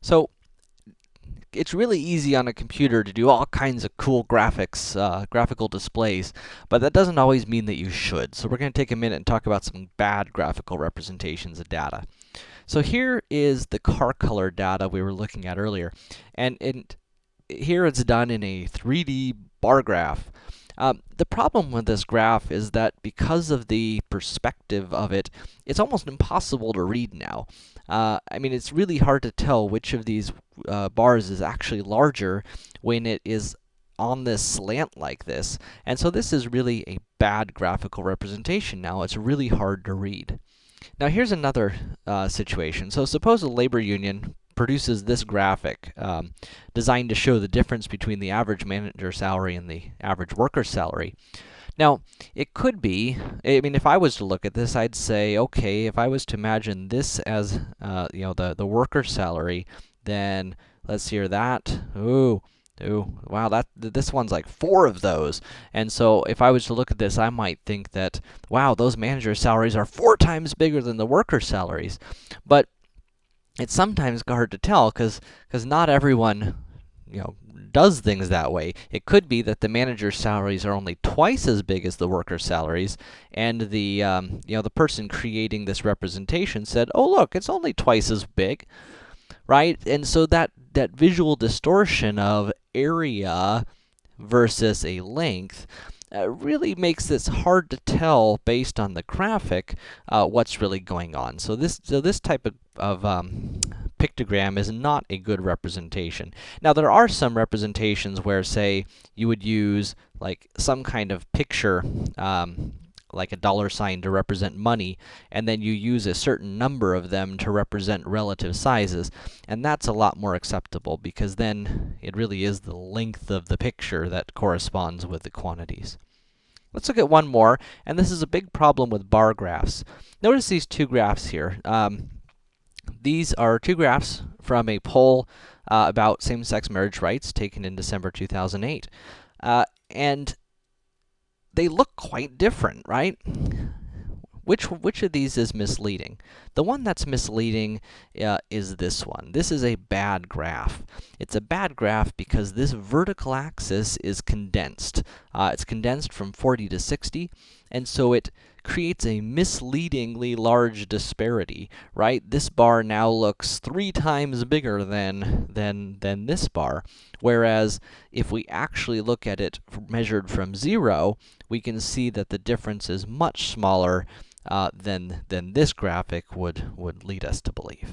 So, it's really easy on a computer to do all kinds of cool graphics, uh, graphical displays, but that doesn't always mean that you should. So we're going to take a minute and talk about some bad graphical representations of data. So here is the car color data we were looking at earlier, and, and here it's done in a 3D bar graph. Um, the problem with this graph is that because of the perspective of it, it's almost impossible to read now. Uh, I mean, it's really hard to tell which of these uh, bars is actually larger when it is on this slant like this. And so this is really a bad graphical representation now. It's really hard to read. Now here's another uh, situation. So suppose a labor union produces this graphic um, designed to show the difference between the average manager salary and the average worker salary. Now, it could be, I mean, if I was to look at this, I'd say, okay, if I was to imagine this as, uh, you know, the, the worker salary, then let's hear that. Ooh, ooh, wow, that, this one's like four of those. And so if I was to look at this, I might think that, wow, those manager salaries are four times bigger than the worker salaries. But it's sometimes hard to tell, because because not everyone, you know, does things that way. It could be that the manager's salaries are only twice as big as the worker's salaries, and the, um, you know, the person creating this representation said, oh look, it's only twice as big, right? And so that, that visual distortion of area versus a length uh, really makes this hard to tell based on the graphic uh, what's really going on. So this, so this type of, of um, pictogram is not a good representation. Now, there are some representations where, say, you would use, like, some kind of picture, um, like a dollar sign to represent money, and then you use a certain number of them to represent relative sizes. And that's a lot more acceptable, because then it really is the length of the picture that corresponds with the quantities. Let's look at one more, and this is a big problem with bar graphs. Notice these two graphs here. Um, these are two graphs from a poll uh, about same-sex marriage rights taken in December 2008. Uh, and they look quite different, right? Which, which of these is misleading? The one that's misleading uh, is this one. This is a bad graph. It's a bad graph because this vertical axis is condensed. Uh, it's condensed from 40 to 60, and so it creates a misleadingly large disparity, right? This bar now looks three times bigger than, than, than this bar, whereas if we actually look at it measured from zero, we can see that the difference is much smaller uh, than, than this graphic would, would lead us to believe.